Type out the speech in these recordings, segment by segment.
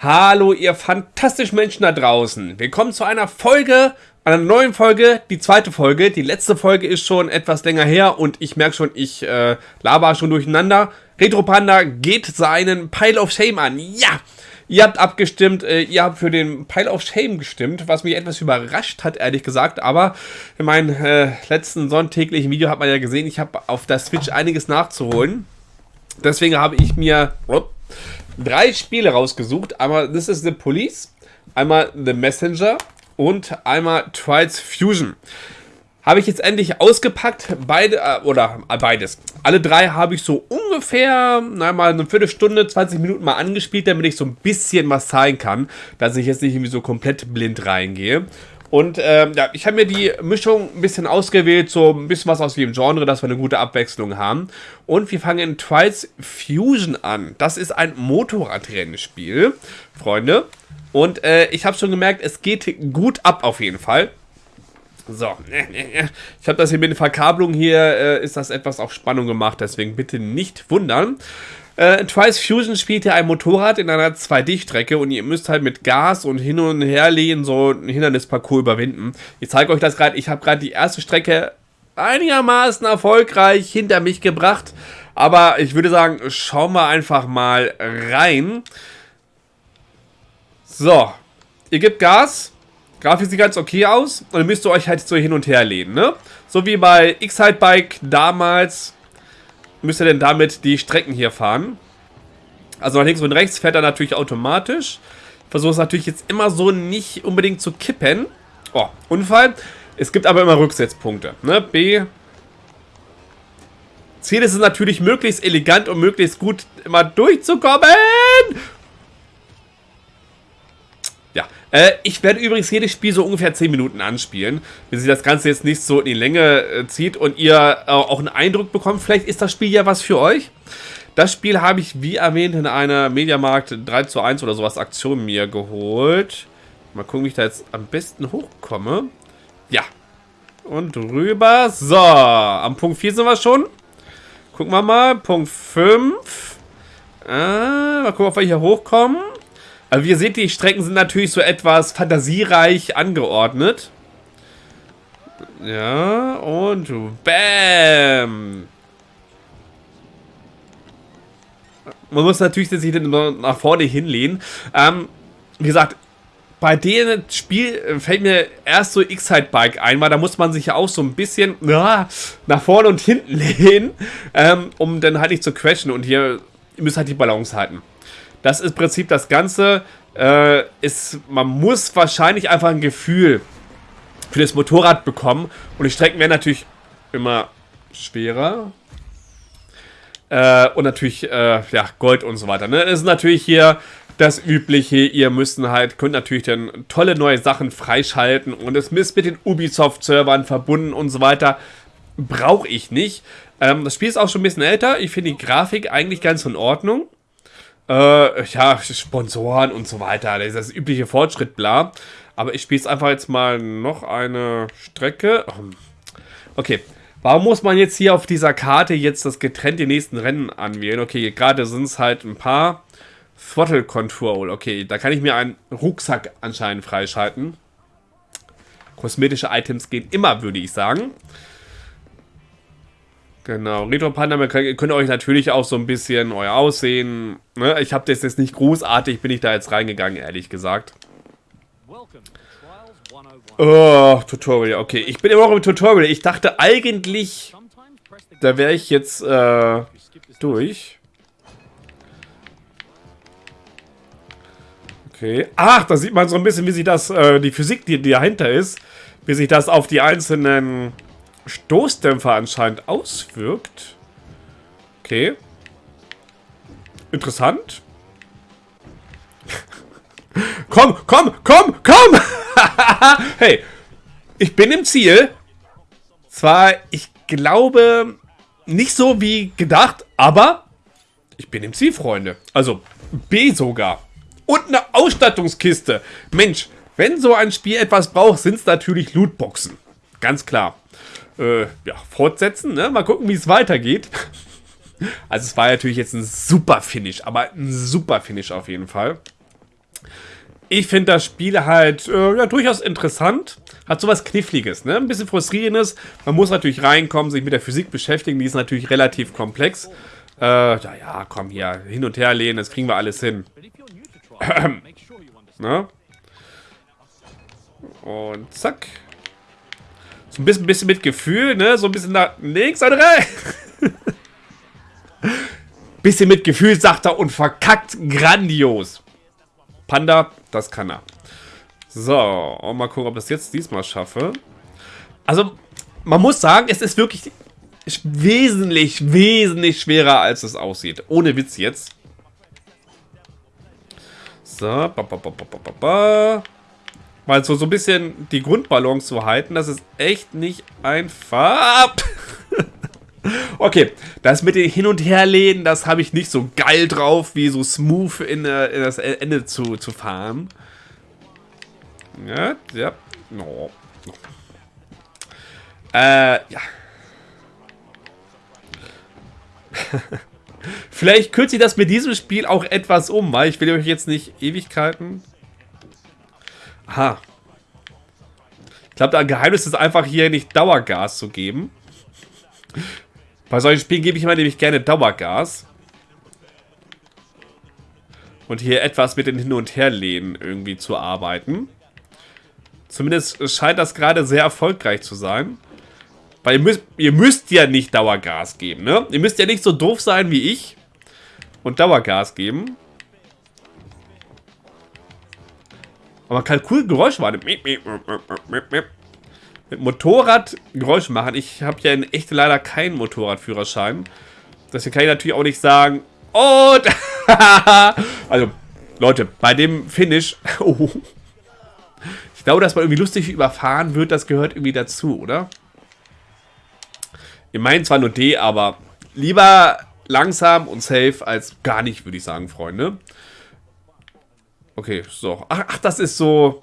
Hallo, ihr fantastischen Menschen da draußen. Willkommen zu einer Folge, einer neuen Folge, die zweite Folge. Die letzte Folge ist schon etwas länger her und ich merke schon, ich äh, laber schon durcheinander. Retro Panda geht seinen Pile of Shame an. Ja! Ihr habt abgestimmt, äh, ihr habt für den Pile of Shame gestimmt, was mich etwas überrascht hat, ehrlich gesagt. Aber in meinem äh, letzten sonntäglichen Video hat man ja gesehen, ich habe auf der Switch einiges nachzuholen. Deswegen habe ich mir oh, drei Spiele rausgesucht. Einmal This is the Police, einmal The Messenger und einmal Trials Fusion. Habe ich jetzt endlich ausgepackt, beide, äh, oder äh, beides. Alle drei habe ich so ungefähr, na, mal eine Viertelstunde, 20 Minuten mal angespielt, damit ich so ein bisschen was zeigen kann, dass ich jetzt nicht irgendwie so komplett blind reingehe. Und ähm, ja, ich habe mir die Mischung ein bisschen ausgewählt, so ein bisschen was aus jedem Genre, dass wir eine gute Abwechslung haben. Und wir fangen in Trials Fusion an. Das ist ein Motorradrennspiel, Freunde. Und äh, ich habe schon gemerkt, es geht gut ab auf jeden Fall. So, ich habe das hier mit den Verkabelungen hier, äh, ist das etwas auf Spannung gemacht, deswegen bitte nicht wundern. Äh, Twice Fusion spielt ja ein Motorrad in einer 2D-Strecke und ihr müsst halt mit Gas und hin und her lehnen so ein Hindernisparcours überwinden. Ich zeige euch das gerade, ich habe gerade die erste Strecke einigermaßen erfolgreich hinter mich gebracht. Aber ich würde sagen, schauen wir einfach mal rein. So, ihr gebt Gas. Grafik sieht ganz okay aus. Und dann müsst ihr euch halt so hin und her lehnen, ne? So wie bei X-Hide-Bike damals müsst ihr denn damit die Strecken hier fahren. Also nach links und rechts fährt er natürlich automatisch. Versuche es natürlich jetzt immer so nicht unbedingt zu kippen. Oh, Unfall. Es gibt aber immer Rücksetzpunkte. Ne? B. Ziel ist es natürlich, möglichst elegant und möglichst gut immer durchzukommen. Ja, äh, ich werde übrigens jedes Spiel so ungefähr 10 Minuten anspielen, wenn sich das Ganze jetzt nicht so in die Länge äh, zieht und ihr äh, auch einen Eindruck bekommt, vielleicht ist das Spiel ja was für euch. Das Spiel habe ich, wie erwähnt, in einer Mediamarkt 3 zu 1 oder sowas Aktion mir geholt. Mal gucken, wie ich da jetzt am besten hochkomme. Ja. Und rüber. So, am Punkt 4 sind wir schon. Gucken wir mal. Punkt 5. Äh, mal gucken, ob wir hier hochkommen. Also wie ihr seht, die Strecken sind natürlich so etwas fantasiereich angeordnet. Ja, und BAM! Man muss natürlich sich nach vorne hinlehnen. Ähm, wie gesagt, bei dem Spiel fällt mir erst so X-Side-Bike ein, weil da muss man sich ja auch so ein bisschen ja, nach vorne und hinten lehnen, ähm, um dann halt nicht zu crashen. Und hier ihr müsst halt die Balance halten. Das ist im Prinzip das Ganze. Äh, ist, man muss wahrscheinlich einfach ein Gefühl für das Motorrad bekommen. Und die Strecken werden natürlich immer schwerer. Äh, und natürlich, äh, ja, Gold und so weiter. Ne? Das ist natürlich hier das Übliche. Ihr müsst halt, könnt natürlich dann tolle neue Sachen freischalten. Und es ist mit den Ubisoft-Servern verbunden und so weiter. Brauche ich nicht. Ähm, das Spiel ist auch schon ein bisschen älter. Ich finde die Grafik eigentlich ganz in Ordnung. Äh, ja, Sponsoren und so weiter. Das ist das übliche Fortschritt, bla. Aber ich spiele es einfach jetzt mal noch eine Strecke. Okay. Warum muss man jetzt hier auf dieser Karte jetzt das getrennte nächsten Rennen anwählen? Okay, gerade sind es halt ein paar. Throttle Control. Okay, da kann ich mir einen Rucksack anscheinend freischalten. Kosmetische Items gehen immer, würde ich sagen. Genau, Retro Panda, könnt ihr euch natürlich auch so ein bisschen euer Aussehen. Ne? Ich habe das jetzt nicht großartig, bin ich da jetzt reingegangen, ehrlich gesagt. Oh, Tutorial, okay. Ich bin immer noch im Tutorial. Ich dachte eigentlich, da wäre ich jetzt äh, durch. Okay. Ach, da sieht man so ein bisschen, wie sich das, äh, die Physik, die, die dahinter ist, wie sich das auf die einzelnen Stoßdämpfer anscheinend auswirkt. Okay. Interessant. komm, komm, komm, komm! hey, ich bin im Ziel. Zwar, ich glaube, nicht so wie gedacht, aber ich bin im Ziel, Freunde. Also, B sogar. Und eine Ausstattungskiste. Mensch, wenn so ein Spiel etwas braucht, sind es natürlich Lootboxen. Ganz klar äh, ja, fortsetzen. Ne? Mal gucken, wie es weitergeht. Also es war natürlich jetzt ein super Finish, aber ein super Finish auf jeden Fall. Ich finde das Spiel halt äh, ja, durchaus interessant. Hat sowas Kniffliges, ne? Ein bisschen frustrierendes. Man muss natürlich reinkommen, sich mit der Physik beschäftigen. Die ist natürlich relativ komplex. Äh, ja, ja, komm hier, hin und her lehnen, das kriegen wir alles hin. ne? Und zack. Ein bisschen, bisschen mit Gefühl, ne? So ein bisschen nach links und rechts. bisschen mit Gefühl, sagt er, und verkackt grandios. Panda, das kann er. So, und mal gucken, ob ich das jetzt diesmal schaffe. Also, man muss sagen, es ist wirklich wesentlich, wesentlich schwerer, als es aussieht. Ohne Witz jetzt. So, ba, ba, ba, ba, ba, ba. Mal so, so ein bisschen die Grundbalance zu halten, das ist echt nicht einfach. okay, das mit den Hin- und Herlehnen, das habe ich nicht so geil drauf, wie so smooth in, äh, in das Ende zu, zu fahren. Ja, ja. No. Äh, ja. Vielleicht kürze ich das mit diesem Spiel auch etwas um, weil ich will euch jetzt nicht Ewigkeiten... Aha. Ich glaube, der Geheimnis ist einfach hier nicht Dauergas zu geben. Bei solchen Spielen gebe ich immer nämlich gerne Dauergas. Und hier etwas mit den Hin- und Herlehnen irgendwie zu arbeiten. Zumindest scheint das gerade sehr erfolgreich zu sein. Weil ihr müsst, ihr müsst ja nicht Dauergas geben, ne? Ihr müsst ja nicht so doof sein wie ich und Dauergas geben. Aber Geräusche machen. Mit Motorrad Geräusche machen. Ich habe ja in echt leider keinen Motorradführerschein. Deswegen kann ich natürlich auch nicht sagen. Und. also, Leute, bei dem Finish. Oh, ich glaube, dass man irgendwie lustig überfahren wird, das gehört irgendwie dazu, oder? Ich meine zwar nur D, aber lieber langsam und safe als gar nicht, würde ich sagen, Freunde. Okay, so. Ach, ach, das ist so...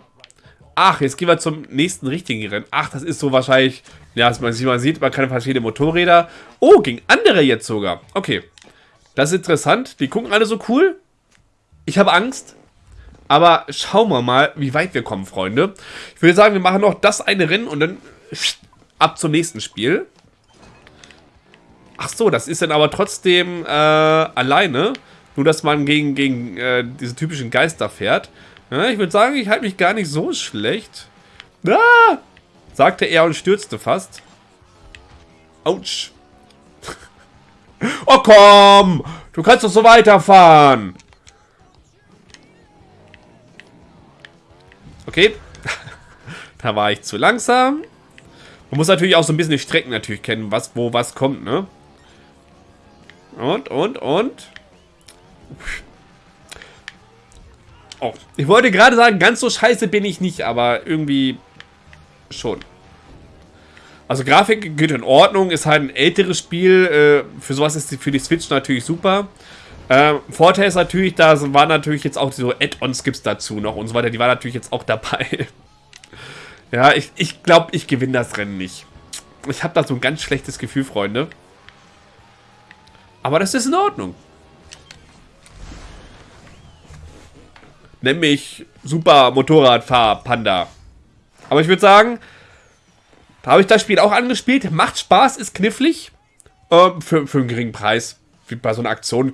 Ach, jetzt gehen wir zum nächsten richtigen Rennen. Ach, das ist so wahrscheinlich... Ja, man, man sieht, man kann verschiedene Motorräder. Oh, gegen andere jetzt sogar. Okay. Das ist interessant. Die gucken alle so cool. Ich habe Angst. Aber schauen wir mal, wie weit wir kommen, Freunde. Ich würde sagen, wir machen noch das eine Rennen und dann ab zum nächsten Spiel. Ach so, das ist dann aber trotzdem äh, alleine. Nur, dass man gegen, gegen äh, diese typischen Geister fährt. Ja, ich würde sagen, ich halte mich gar nicht so schlecht. Ah! Sagte er und stürzte fast. Autsch. oh komm! Du kannst doch so weiterfahren. Okay. da war ich zu langsam. Man muss natürlich auch so ein bisschen die Strecken natürlich kennen, was, wo was kommt, ne? Und, und, und. Oh, ich wollte gerade sagen, ganz so scheiße bin ich nicht, aber irgendwie schon. Also Grafik geht in Ordnung, ist halt ein älteres Spiel. Äh, für sowas ist die, für die Switch natürlich super. Ähm, Vorteil ist natürlich, da waren natürlich jetzt auch so Add-ons gibt's dazu noch und so weiter. Die waren natürlich jetzt auch dabei. ja, ich, ich glaube, ich gewinne das Rennen nicht. Ich habe da so ein ganz schlechtes Gefühl, Freunde. Aber das ist in Ordnung. Nämlich Super Motorradfahr Panda. Aber ich würde sagen, da habe ich das Spiel auch angespielt. Macht Spaß, ist knifflig. Ähm, für, für einen geringen Preis. Wie bei so einer Aktion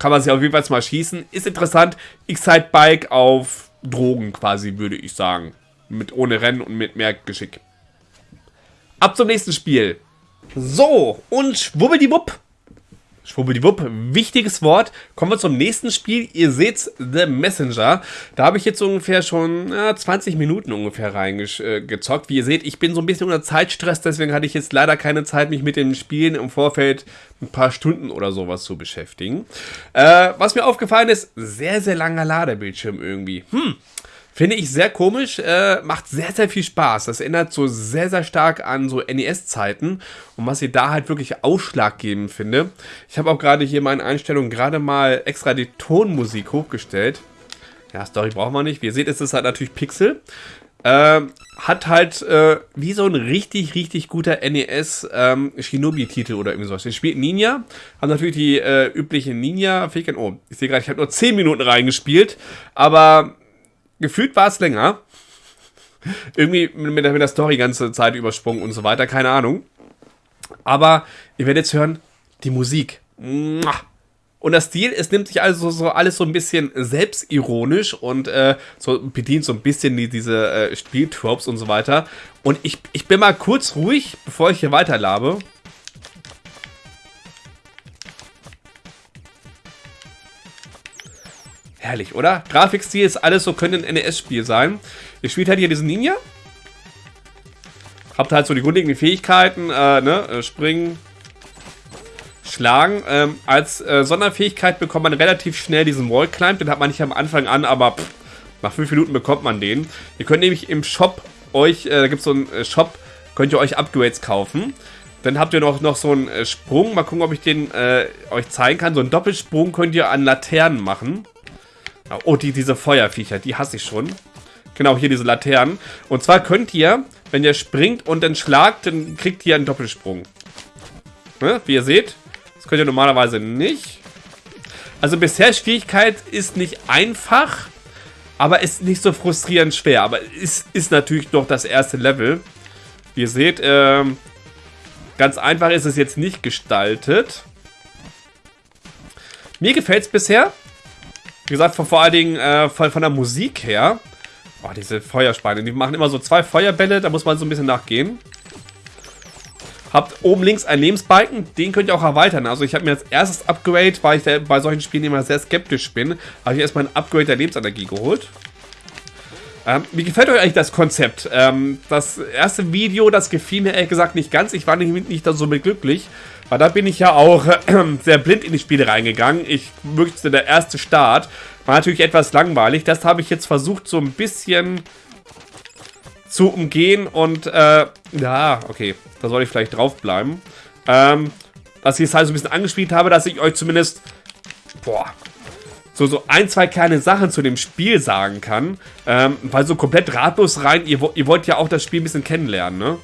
kann man sich auf jeden Fall mal schießen. Ist interessant. X-Side-Bike auf Drogen quasi, würde ich sagen. Mit ohne Rennen und mit mehr Geschick. Ab zum nächsten Spiel. So, und schwubbeldiwupp Schwubbeldiwupp, wichtiges Wort. Kommen wir zum nächsten Spiel. Ihr seht The Messenger. Da habe ich jetzt ungefähr schon ja, 20 Minuten ungefähr reingezockt. Äh, Wie ihr seht, ich bin so ein bisschen unter Zeitstress, deswegen hatte ich jetzt leider keine Zeit, mich mit dem Spielen im Vorfeld ein paar Stunden oder sowas zu beschäftigen. Äh, was mir aufgefallen ist, sehr, sehr langer Ladebildschirm irgendwie. Hm, Finde ich sehr komisch, äh, macht sehr, sehr viel Spaß. Das erinnert so sehr, sehr stark an so NES-Zeiten und was ich da halt wirklich ausschlaggebend finde. Ich habe auch gerade hier meine Einstellungen gerade mal extra die Tonmusik hochgestellt. Ja, Story brauchen wir nicht. Wie ihr seht, ist es halt natürlich Pixel. Äh, hat halt äh, wie so ein richtig, richtig guter NES ähm, oder irgendwie sowas. Ich spielt Ninja, haben natürlich die äh, übliche Ninja-Fähigkeit. Oh, ich sehe gerade, ich habe nur 10 Minuten reingespielt, aber gefühlt war es länger. Irgendwie mit der, mit der Story ganze Zeit übersprungen und so weiter, keine Ahnung. Aber ihr werdet jetzt hören, die Musik. Und das Stil, es nimmt sich also so alles so ein bisschen selbstironisch und äh, so bedient so ein bisschen die, diese äh, Spieltropes und so weiter. Und ich, ich bin mal kurz ruhig, bevor ich hier weiterlabe. Herrlich, oder? Grafikstil ist alles so, könnte ein NES-Spiel sein. Ihr spielt halt hier diesen Ninja. Habt halt so die grundlegenden Fähigkeiten, äh, ne? Äh, springen, schlagen. Ähm, als äh, Sonderfähigkeit bekommt man relativ schnell diesen Wall Climb. Den hat man nicht am Anfang an, aber pff, nach 5 Minuten bekommt man den. Ihr könnt nämlich im Shop euch, äh, da gibt es so einen äh, Shop, könnt ihr euch Upgrades kaufen. Dann habt ihr noch, noch so einen äh, Sprung. Mal gucken, ob ich den äh, euch zeigen kann. So einen Doppelsprung könnt ihr an Laternen machen. Oh, die, diese Feuerviecher, die hasse ich schon. Genau, hier diese Laternen. Und zwar könnt ihr, wenn ihr springt und dann schlagt, dann kriegt ihr einen Doppelsprung. Ne? Wie ihr seht, das könnt ihr normalerweise nicht. Also bisher Schwierigkeit ist nicht einfach, aber ist nicht so frustrierend schwer. Aber ist, ist natürlich noch das erste Level. Wie ihr seht, ähm, ganz einfach ist es jetzt nicht gestaltet. Mir gefällt es bisher. Wie gesagt, vor, vor allen Dingen äh, von, von der Musik her. Oh, diese Feuerspeine. Die machen immer so zwei Feuerbälle. Da muss man so ein bisschen nachgehen. Habt oben links einen Lebensbalken. Den könnt ihr auch erweitern. Also ich habe mir als erstes Upgrade, weil ich bei solchen Spielen immer sehr skeptisch bin, habe ich erstmal ein Upgrade der Lebensenergie geholt. Ähm, wie gefällt euch eigentlich das Konzept? Ähm, das erste Video, das gefiel mir ehrlich gesagt nicht ganz. Ich war nicht, nicht so mit glücklich. Weil da bin ich ja auch sehr blind in die Spiele reingegangen. Ich möchte der erste Start. War natürlich etwas langweilig. Das habe ich jetzt versucht so ein bisschen zu umgehen und äh, ja, okay, da soll ich vielleicht draufbleiben. Ähm, dass ich es halt so ein bisschen angespielt habe, dass ich euch zumindest, boah, so, so ein, zwei kleine Sachen zu dem Spiel sagen kann. Ähm, weil so komplett ratlos rein, ihr, ihr wollt ja auch das Spiel ein bisschen kennenlernen, ne?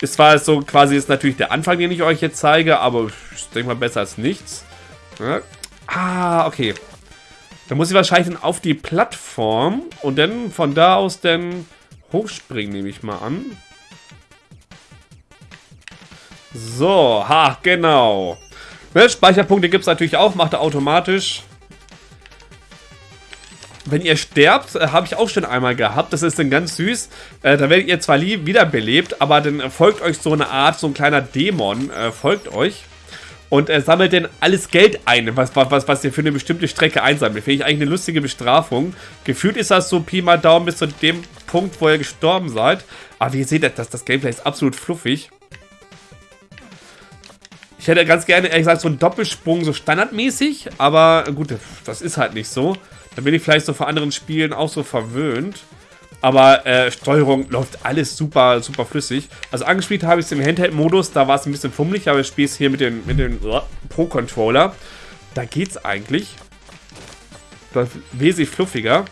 Ist zwar so quasi ist natürlich der Anfang, den ich euch jetzt zeige, aber ich denke mal besser als nichts. Ja. Ah, okay. Dann muss ich wahrscheinlich dann auf die Plattform und dann von da aus dann hochspringen, nehme ich mal an. So, ha, genau. Ne, Speicherpunkte gibt es natürlich auch, macht er automatisch. Wenn ihr sterbt, äh, habe ich auch schon einmal gehabt, das ist dann ganz süß. Äh, da werdet ihr zwar wiederbelebt, aber dann folgt euch so eine Art, so ein kleiner Dämon, äh, folgt euch. Und er sammelt dann alles Geld ein, was, was, was ihr für eine bestimmte Strecke einsammelt. Finde ich eigentlich eine lustige Bestrafung. Gefühlt ist das so Pi mal Daumen bis zu dem Punkt, wo ihr gestorben seid. Aber wie ihr seht, das, das Gameplay ist absolut fluffig. Ich hätte ganz gerne, ehrlich gesagt, so einen Doppelsprung so standardmäßig. Aber gut, das ist halt nicht so. Da bin ich vielleicht so vor anderen Spielen auch so verwöhnt. Aber äh, Steuerung läuft alles super, super flüssig. Also angespielt habe ich es im Handheld-Modus, da war es ein bisschen fummelig, aber ich spiele es hier mit dem mit den uh, Pro-Controller. Da geht's eigentlich. Das wesentlich fluffiger.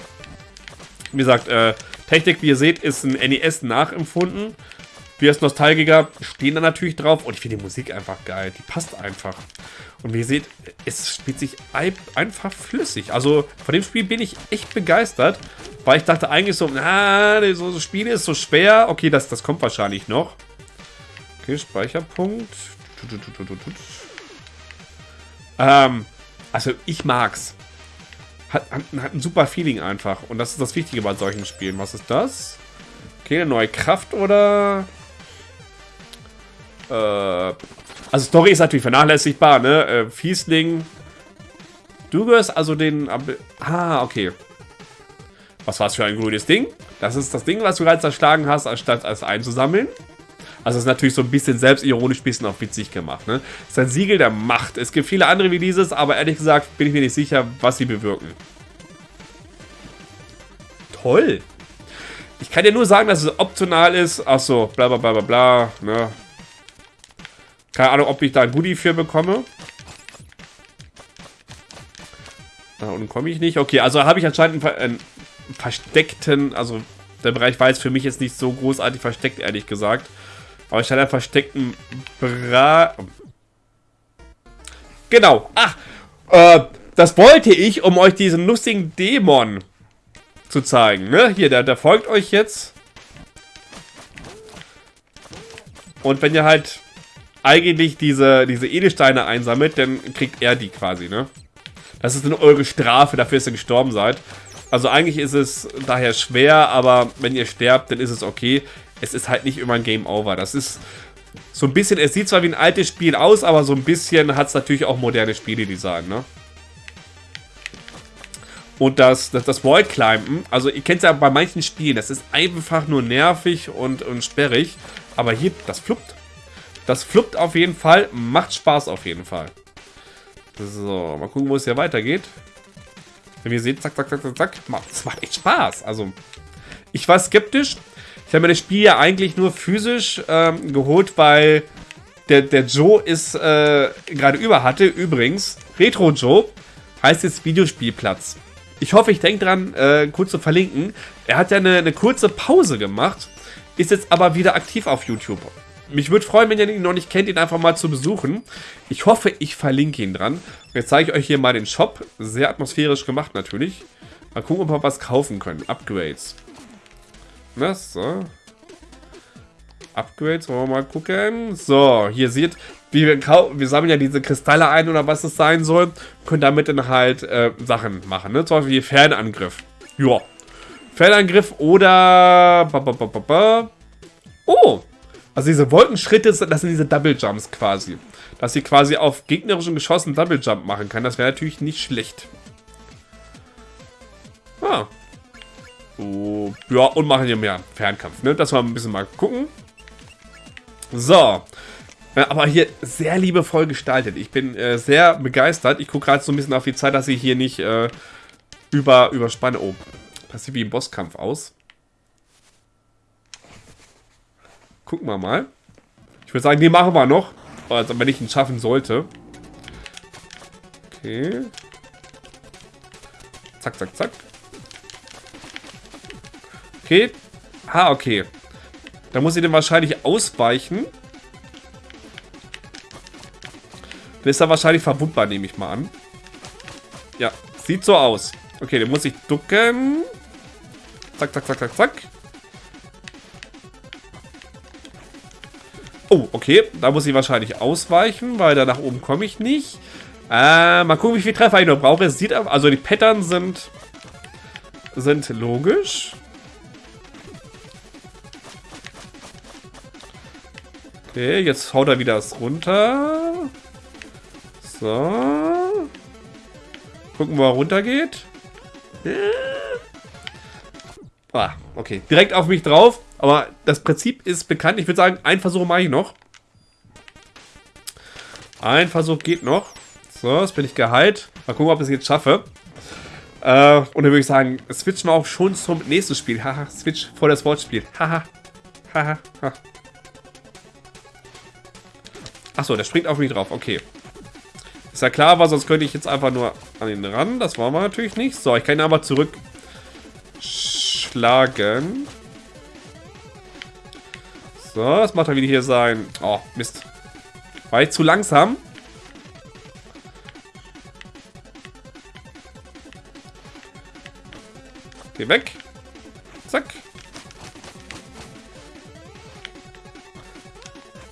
Wie gesagt, äh, Technik, wie ihr seht, ist ein NES nachempfunden. Wir als Nostalgiker stehen da natürlich drauf und ich finde die Musik einfach geil. Die passt einfach. Und wie ihr seht, es spielt sich einfach flüssig. Also von dem Spiel bin ich echt begeistert, weil ich dachte eigentlich so, na, so, so Spiele ist so schwer. Okay, das, das kommt wahrscheinlich noch. Okay, Speicherpunkt. Ähm, also ich mag's. Hat, hat, hat ein super Feeling einfach. Und das ist das Wichtige bei solchen Spielen. Was ist das? Okay, eine neue Kraft oder... Äh, also Story ist natürlich vernachlässigbar, ne? Äh, Fiesling. Du gehörst also den... Ah, okay. Was war es für ein grünes Ding? Das ist das Ding, was du gerade zerschlagen hast, anstatt es einzusammeln. Also ist natürlich so ein bisschen selbstironisch, ein bisschen auch witzig gemacht. Ne? Ist ein Siegel der Macht. Es gibt viele andere wie dieses, aber ehrlich gesagt bin ich mir nicht sicher, was sie bewirken. Toll. Ich kann dir nur sagen, dass es optional ist. Achso, bla bla bla bla bla. Ne? Keine Ahnung, ob ich da ein Goodie für bekomme. Da unten komme ich nicht. Okay, also habe ich anscheinend einen, versteckten, also der Bereich war jetzt für mich jetzt nicht so großartig versteckt, ehrlich gesagt. Aber ich hatte einen versteckten Bra... Genau. Ach, äh, das wollte ich, um euch diesen lustigen Dämon zu zeigen. Ne? Hier, der, der folgt euch jetzt. Und wenn ihr halt eigentlich diese, diese Edelsteine einsammelt, dann kriegt er die quasi, ne? Das ist dann eure Strafe dafür, dass ihr gestorben seid. Also eigentlich ist es daher schwer, aber wenn ihr sterbt, dann ist es okay. Es ist halt nicht immer ein Game Over. Das ist so ein bisschen, es sieht zwar wie ein altes Spiel aus, aber so ein bisschen hat es natürlich auch moderne Spieledesign, ne? Und das, das, das Wallclimben, also ihr kennt es ja bei manchen Spielen, das ist einfach nur nervig und, und sperrig. Aber hier, das fluppt. Das fluppt auf jeden Fall, macht Spaß auf jeden Fall. So, mal gucken, wo es hier weitergeht. Wenn ihr seht, zack, zack, zack, zack, zack. Das macht echt Spaß. Also, ich war skeptisch. Ich habe mir das Spiel ja eigentlich nur physisch ähm, geholt, weil der, der Joe ist äh, gerade über hatte. Übrigens, Retro Joe heißt jetzt Videospielplatz. Ich hoffe, ich denke dran, äh, kurz zu verlinken. Er hat ja eine, eine kurze Pause gemacht, ist jetzt aber wieder aktiv auf YouTube. Mich würde freuen, wenn ihr ihn noch nicht kennt, ihn einfach mal zu besuchen. Ich hoffe, ich verlinke ihn dran. Jetzt zeige ich euch hier mal den Shop. Sehr atmosphärisch gemacht natürlich. Mal gucken, ob wir was kaufen können. Upgrades. Na, so. Upgrades, wollen wir mal gucken. So, hier seht, wir, wir sammeln ja diese Kristalle ein oder was es sein soll. Können damit dann halt äh, Sachen machen, ne? Zum Beispiel hier Fernangriff. Ja. Fernangriff oder... Ba, oh, also diese Wolkenschritte, das sind diese Double Jumps quasi. Dass sie quasi auf gegnerischen Geschossen Double Jump machen kann. Das wäre natürlich nicht schlecht. Ah. Oh, ja, und machen hier mehr Fernkampf, ne? Das mal ein bisschen mal gucken. So. Aber hier sehr liebevoll gestaltet. Ich bin äh, sehr begeistert. Ich gucke gerade so ein bisschen auf die Zeit, dass ich hier nicht äh, über, überspanne. Oh, das sieht wie ein Bosskampf aus. Gucken wir mal. Ich würde sagen, den machen wir noch. Also, wenn ich ihn schaffen sollte. Okay. Zack, zack, zack. Okay. Ah, okay. Da muss ich den wahrscheinlich ausweichen. Dann ist er wahrscheinlich verwundbar, nehme ich mal an. Ja, sieht so aus. Okay, den muss ich ducken. Zack, zack, zack, zack, zack. Oh, okay. Da muss ich wahrscheinlich ausweichen, weil da nach oben komme ich nicht. Äh, mal gucken, wie viel Treffer ich noch brauche. Es sieht also die Pattern sind sind logisch. Okay, jetzt haut er wieder das runter. So. Gucken, wo er runter geht. Ah, okay. Direkt auf mich drauf. Aber das Prinzip ist bekannt. Ich würde sagen, ein Versuch mache ich noch. Ein Versuch geht noch. So, jetzt bin ich geheilt. Mal gucken, ob ich es jetzt schaffe. Äh, und dann würde ich sagen, switchen wir auch schon zum nächsten Spiel. Haha, Switch vor das Wortspiel. Haha. Haha. Ha. Achso, der springt auf mich drauf. Okay. Ist ja klar, aber sonst könnte ich jetzt einfach nur an ihn ran. Das wollen wir natürlich nicht. So, ich kann ihn aber zurück schlagen. So, was macht er wieder hier sein? Oh, Mist. War ich zu langsam? Geh weg. Zack.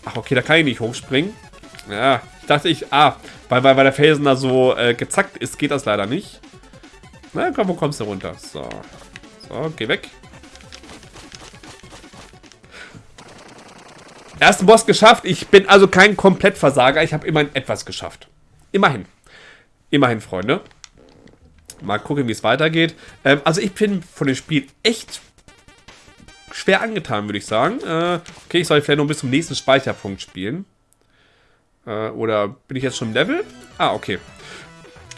Ach, okay, da kann ich nicht hochspringen. Ja, ich dachte ich, ah, weil, weil, weil der Felsen da so äh, gezackt ist, geht das leider nicht. Na, komm, wo kommst du runter? So. So, geh weg. Ersten Boss geschafft. Ich bin also kein Komplettversager. Ich habe immerhin etwas geschafft. Immerhin. Immerhin, Freunde. Mal gucken, wie es weitergeht. Ähm, also ich bin von dem Spiel echt schwer angetan, würde ich sagen. Äh, okay, ich soll vielleicht noch bis zum nächsten Speicherpunkt spielen. Äh, oder bin ich jetzt schon im Level? Ah, okay.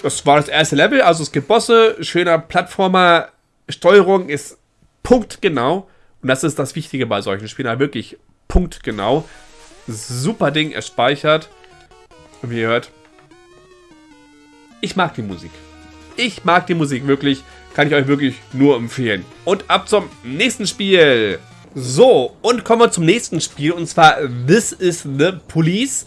Das war das erste Level. Also es gibt Bosse, schöner Plattformer. Steuerung ist punktgenau. Und das ist das Wichtige bei solchen Spielen. Wirklich punktgenau. Super Ding, er speichert. Und wie ihr hört, ich mag die Musik. Ich mag die Musik wirklich. Kann ich euch wirklich nur empfehlen. Und ab zum nächsten Spiel. So, und kommen wir zum nächsten Spiel. Und zwar This is the Police.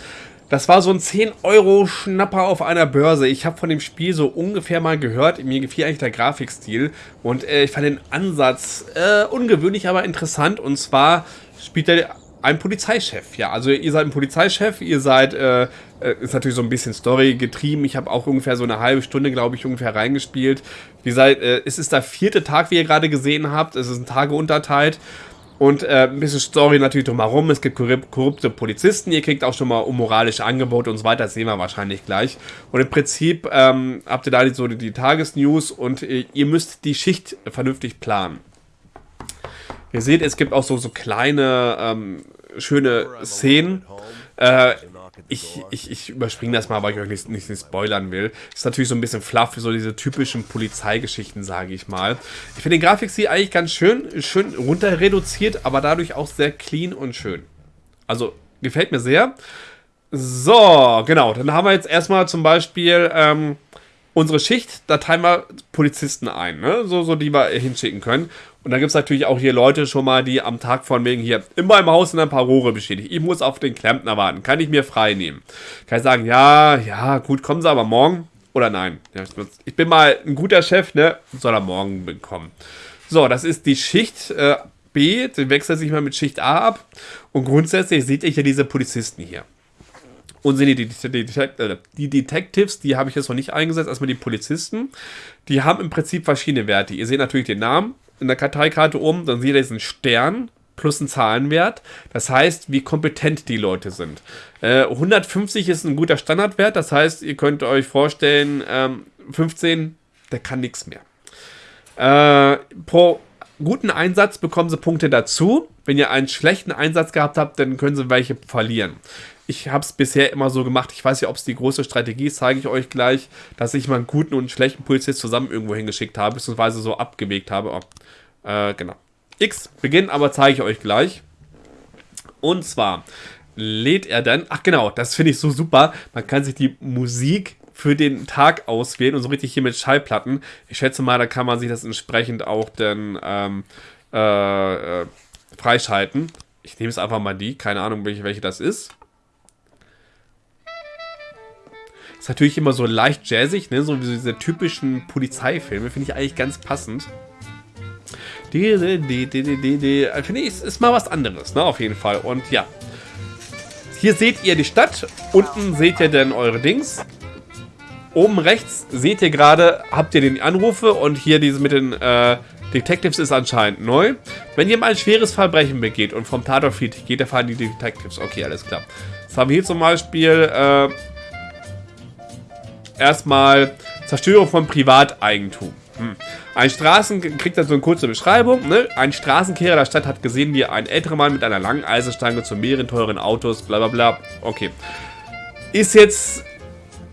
Das war so ein 10-Euro-Schnapper auf einer Börse. Ich habe von dem Spiel so ungefähr mal gehört. Mir gefiel eigentlich der Grafikstil. Und äh, ich fand den Ansatz äh, ungewöhnlich, aber interessant. Und zwar spielt er ein Polizeichef. Ja, also ihr seid ein Polizeichef. Ihr seid, äh, äh ist natürlich so ein bisschen Story getrieben. Ich habe auch ungefähr so eine halbe Stunde, glaube ich, ungefähr reingespielt. Wie seid, äh, es ist der vierte Tag, wie ihr gerade gesehen habt. Es ist ein Tage unterteilt. Und äh, ein bisschen Story natürlich drumherum. Es gibt korrupte Polizisten. Ihr kriegt auch schon mal unmoralische Angebote und so weiter. Das sehen wir wahrscheinlich gleich. Und im Prinzip ähm, habt ihr da so die, die Tagesnews und äh, ihr müsst die Schicht vernünftig planen. Ihr seht, es gibt auch so, so kleine, ähm, schöne Szenen. Äh, ich, ich, ich überspringe das mal, weil ich euch nicht, nicht, nicht spoilern will. Ist natürlich so ein bisschen fluff, so diese typischen Polizeigeschichten, sage ich mal. Ich finde den Grafikstil eigentlich ganz schön, schön runter reduziert, aber dadurch auch sehr clean und schön. Also, gefällt mir sehr. So, genau, dann haben wir jetzt erstmal zum Beispiel ähm, unsere Schicht, da teilen wir Polizisten ein, ne? so, so die wir hinschicken können. Und dann gibt es natürlich auch hier Leute schon mal, die am Tag von wegen hier in meinem Haus sind ein paar Rohre beschädigt. Ich muss auf den Klempner warten. Kann ich mir frei nehmen? Kann ich sagen, ja, ja, gut, kommen Sie aber morgen? Oder nein? Ich bin mal ein guter Chef, ne? Soll er morgen bekommen. So, das ist die Schicht äh, B. Die wechselt sich mal mit Schicht A ab. Und grundsätzlich seht ihr hier diese Polizisten hier. Und sind die, die, die, die Detectives, die habe ich jetzt noch nicht eingesetzt, erstmal die Polizisten. Die haben im Prinzip verschiedene Werte. Ihr seht natürlich den Namen, in der Karteikarte um, dann seht ihr diesen Stern plus ein Zahlenwert. Das heißt, wie kompetent die Leute sind. Äh, 150 ist ein guter Standardwert, das heißt, ihr könnt euch vorstellen, ähm, 15, der kann nichts mehr. Äh, pro guten Einsatz bekommen sie Punkte dazu. Wenn ihr einen schlechten Einsatz gehabt habt, dann können sie welche verlieren. Ich habe es bisher immer so gemacht. Ich weiß ja, ob es die große Strategie ist, zeige ich euch gleich, dass ich mal einen guten und einen schlechten Polizist zusammen irgendwo hingeschickt habe, beziehungsweise so abgewegt habe. Oh, äh, genau. X beginnen, aber zeige ich euch gleich. Und zwar lädt er dann, ach genau, das finde ich so super, man kann sich die Musik für den Tag auswählen und so richtig hier mit Schallplatten. Ich schätze mal, da kann man sich das entsprechend auch dann ähm, äh, äh, freischalten. Ich nehme es einfach mal die, keine Ahnung, welche, welche das ist. Ist natürlich immer so leicht jazzig, ne? so wie diese typischen Polizeifilme, finde ich eigentlich ganz passend. Die, die, die, die, die, finde ich, ist, mal was anderes, ne, auf jeden Fall. Und ja, hier seht ihr die Stadt, unten seht ihr dann eure Dings. Oben rechts seht ihr gerade, habt ihr den Anrufe und hier diese mit den äh, Detectives ist anscheinend neu. Wenn mal ein schweres Verbrechen begeht und vom Tatort flieht, geht der fahren die Detectives. Okay, alles klar. Jetzt haben wir hier zum Beispiel äh, erstmal Zerstörung von Privateigentum. Hm. Ein Straßen kriegt dann so eine kurze Beschreibung. Ne? Ein Straßenkehrer der Stadt hat gesehen, wie ein älterer Mann mit einer langen Eisenstange zu mehreren teuren Autos, bla bla bla. Okay. Ist jetzt,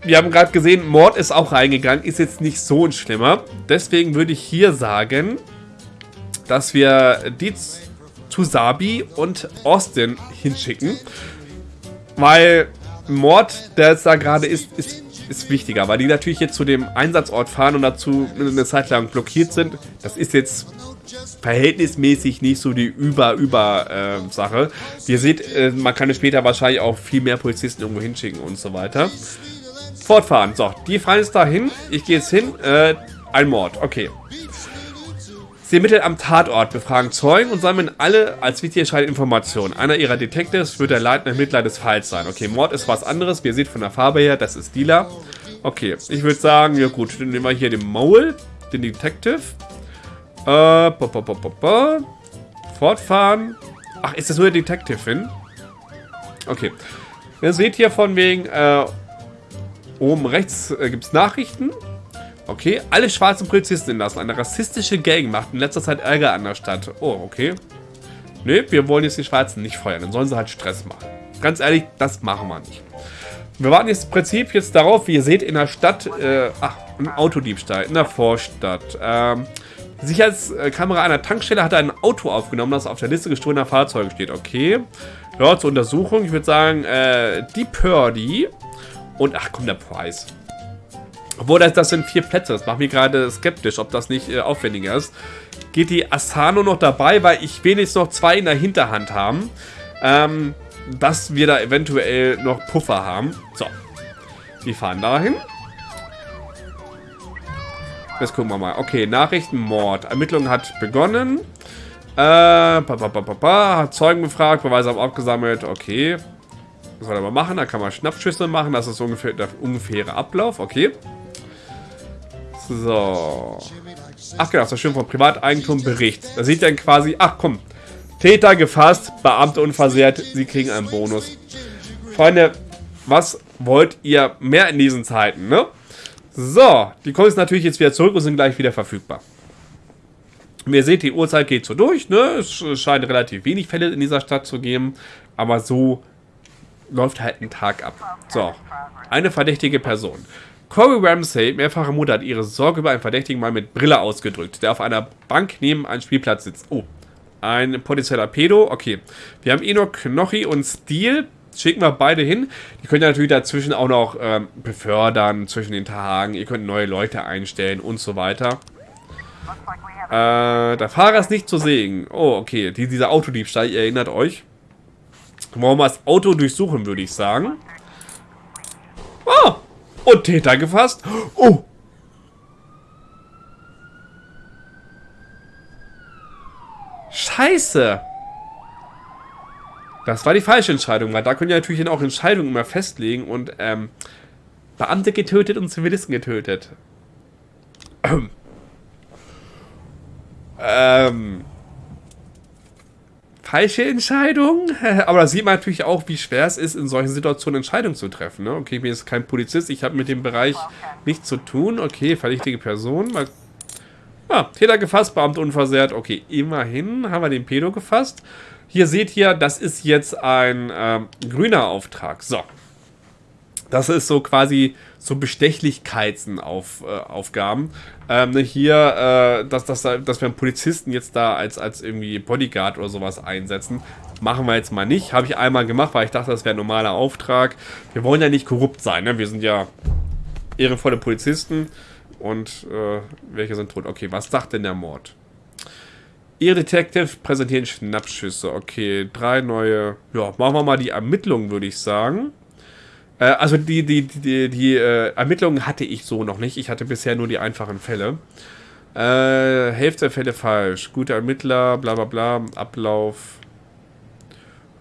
wir haben gerade gesehen, Mord ist auch reingegangen, ist jetzt nicht so ein schlimmer. Deswegen würde ich hier sagen, dass wir die zu Sabi und Austin hinschicken. Weil Mord, der jetzt da gerade ist, ist ist wichtiger, weil die natürlich jetzt zu dem Einsatzort fahren und dazu eine Zeit lang blockiert sind. Das ist jetzt verhältnismäßig nicht so die Über-Über-Sache. Äh, Ihr seht, äh, man kann später wahrscheinlich auch viel mehr Polizisten irgendwo hinschicken und so weiter. Fortfahren. So, die fahren jetzt dahin. Ich gehe jetzt hin. Äh, ein Mord. Okay. Sie ermitteln am Tatort, befragen Zeugen und sammeln alle als wichtig erscheinende Informationen. Einer ihrer Detectives wird der leitende Ermittler des Falls sein. Okay, Mord ist was anderes. Wie ihr seht von der Farbe her, das ist Dealer. Okay, ich würde sagen, ja gut, dann nehmen wir hier den Mole, den Detective. Äh, bo, bo, bo. Fortfahren. Ach, ist das nur der Detective hin? Okay. Ihr seht hier von wegen, äh, oben rechts äh, gibt es Nachrichten. Okay, alle schwarzen Polizisten entlassen. Eine rassistische Gang macht in letzter Zeit Ärger an der Stadt. Oh, okay. Ne, wir wollen jetzt die Schwarzen nicht feuern. Dann sollen sie halt Stress machen. Ganz ehrlich, das machen wir nicht. Wir warten jetzt im Prinzip jetzt darauf, wie ihr seht, in der Stadt, äh, ach, ein Autodiebstahl, in der Vorstadt. Ähm, Sicherheitskamera einer Tankstelle hat ein Auto aufgenommen, das auf der Liste gestohlener Fahrzeuge steht. Okay. Ja, zur Untersuchung, ich würde sagen, äh, die Purdy und, ach komm, der Preis. Obwohl, das, das sind vier Plätze. Das macht mich gerade skeptisch, ob das nicht äh, aufwendiger ist. Geht die Asano noch dabei, weil ich wenigstens noch zwei in der Hinterhand haben. ähm, dass wir da eventuell noch Puffer haben. So, wir fahren dahin. Jetzt gucken wir mal. Okay, Nachrichtenmord. Ermittlung hat begonnen. Äh, pa, pa, pa, pa, hat Zeugen befragt, Beweise haben abgesammelt. Okay. Was soll er mal machen? Da kann man Schnappschüsse machen. Das ist ungefähr der ungefähre Ablauf. Okay. So. Ach genau, das schön vom Privateigentum Bericht. Da sieht dann quasi, ach komm, Täter gefasst, Beamte unversehrt, sie kriegen einen Bonus. Freunde, was wollt ihr mehr in diesen Zeiten, ne? So, die kommen jetzt natürlich jetzt wieder zurück und sind gleich wieder verfügbar. Wie ihr seht, die Uhrzeit geht so durch, ne? Es scheint relativ wenig Fälle in dieser Stadt zu geben, aber so läuft halt ein Tag ab. So, eine verdächtige Person. Corey Ramsey, mehrfache Mutter, hat ihre Sorge über einen verdächtigen Mann mit Brille ausgedrückt, der auf einer Bank neben einem Spielplatz sitzt. Oh, ein potenzieller Pedo. Okay, wir haben Enoch, Knochi und Steel. Schicken wir beide hin. Die könnt ihr natürlich dazwischen auch noch ähm, befördern, zwischen den Tagen. Ihr könnt neue Leute einstellen und so weiter. Äh, der Fahrer ist nicht zu sehen. Oh, okay. Die, dieser Autodiebstahl, ihr erinnert euch. Wollen wir das Auto durchsuchen, würde ich sagen. Oh! Und Täter gefasst. Oh! Scheiße! Das war die falsche Entscheidung, weil da können ja natürlich auch Entscheidungen immer festlegen und ähm, Beamte getötet und Zivilisten getötet. Ähm. ähm falsche Entscheidung. Aber da sieht man natürlich auch, wie schwer es ist, in solchen Situationen Entscheidungen zu treffen. Ne? Okay, ich bin jetzt kein Polizist, ich habe mit dem Bereich nichts zu tun. Okay, verdächtige Person. Mal Ah, Täter gefasst, Beamte unversehrt. Okay, immerhin haben wir den Pedo gefasst. Hier seht ihr, das ist jetzt ein ähm, grüner Auftrag. So. Das ist so quasi so Bestechlichkeitsaufgaben. Äh, ähm, hier, äh, dass, dass, dass wir einen Polizisten jetzt da als, als irgendwie Bodyguard oder sowas einsetzen, machen wir jetzt mal nicht. Habe ich einmal gemacht, weil ich dachte, das wäre ein normaler Auftrag. Wir wollen ja nicht korrupt sein, ne? Wir sind ja ehrenvolle Polizisten. Und äh, welche sind tot? Okay, was sagt denn der Mord? Ihr Detective präsentieren Schnappschüsse. Okay, drei neue. Ja, machen wir mal die Ermittlungen, würde ich sagen. Äh, also die, die, die, die äh, Ermittlungen hatte ich so noch nicht. Ich hatte bisher nur die einfachen Fälle. Äh, Hälfte der Fälle falsch. Gute Ermittler, bla bla bla. Ablauf.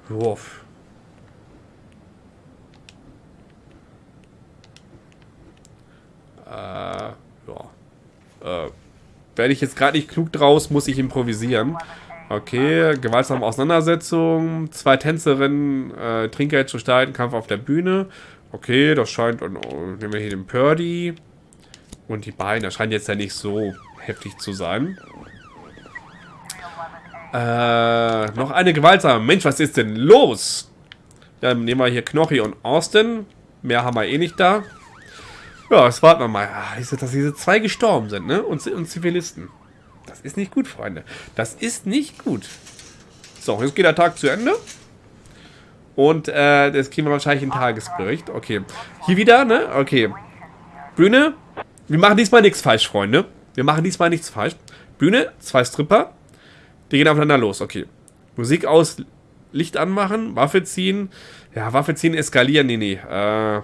Wurf. Äh, ja. Äh, werde ich jetzt gerade nicht klug draus, muss ich improvisieren. Okay, gewaltsame Auseinandersetzung, zwei Tänzerinnen, äh, Trinkgeld zu steigen, Kampf auf der Bühne. Okay, das scheint, und oh, nehmen wir hier den Purdy. Und die beiden, das scheint jetzt ja nicht so heftig zu sein. Äh, noch eine gewaltsame. Mensch, was ist denn los? Dann nehmen wir hier Knochi und Austin. Mehr haben wir eh nicht da. Ja, jetzt warten wir mal. Ah, dass diese zwei gestorben sind, ne? Und, und Zivilisten. Das ist nicht gut, Freunde. Das ist nicht gut. So, jetzt geht der Tag zu Ende. Und äh, jetzt kriegen wir wahrscheinlich einen Tagesbericht. Okay. Hier wieder, ne? Okay. Bühne. Wir machen diesmal nichts falsch, Freunde. Wir machen diesmal nichts falsch. Bühne, zwei Stripper. Die gehen aufeinander los. Okay. Musik aus, Licht anmachen, Waffe ziehen. Ja, Waffe ziehen, eskalieren. Nee, nee. Äh,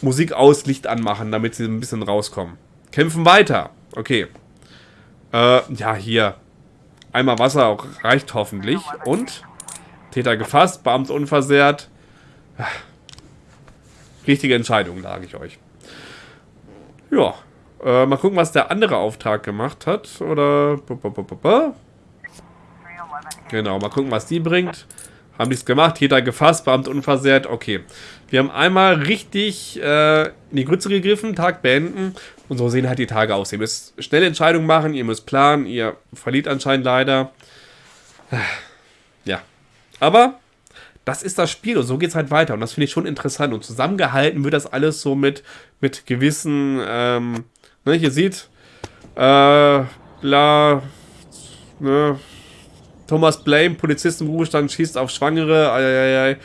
Musik aus, Licht anmachen, damit sie ein bisschen rauskommen. Kämpfen weiter. Okay. Äh, ja, hier. Einmal Wasser reicht hoffentlich. Und Täter gefasst, Beamte unversehrt. Richtige Entscheidung, sage ich euch. Ja. Äh, mal gucken, was der andere Auftrag gemacht hat. Oder... Genau, mal gucken, was die bringt. Haben die es gemacht, Täter gefasst, Beamte unversehrt. Okay. Wir haben einmal richtig äh, in die Grütze gegriffen, Tag beenden. Und so sehen halt die Tage aus. Ihr müsst schnelle Entscheidungen machen, ihr müsst planen, ihr verliert anscheinend leider. Ja. Aber das ist das Spiel und so geht es halt weiter. Und das finde ich schon interessant. Und zusammengehalten wird das alles so mit, mit gewissen, ähm, ne, ihr seht, äh, bla, ne, Thomas Blame, Polizisten Ruhestand, schießt auf Schwangere, ai,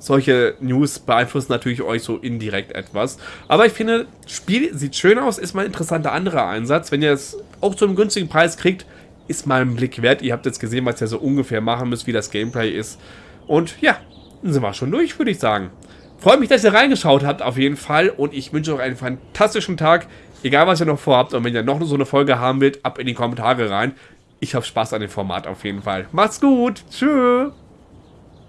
solche News beeinflussen natürlich euch so indirekt etwas. Aber ich finde, Spiel sieht schön aus, ist mal ein interessanter anderer Einsatz. Wenn ihr es auch zu einem günstigen Preis kriegt, ist mal ein Blick wert. Ihr habt jetzt gesehen, was ihr so ungefähr machen müsst, wie das Gameplay ist. Und ja, dann sind wir schon durch, würde ich sagen. Freue mich, dass ihr reingeschaut habt, auf jeden Fall. Und ich wünsche euch einen fantastischen Tag. Egal, was ihr noch vorhabt. Und wenn ihr noch so eine Folge haben wollt, ab in die Kommentare rein. Ich habe Spaß an dem Format auf jeden Fall. Macht's gut. Tschüss.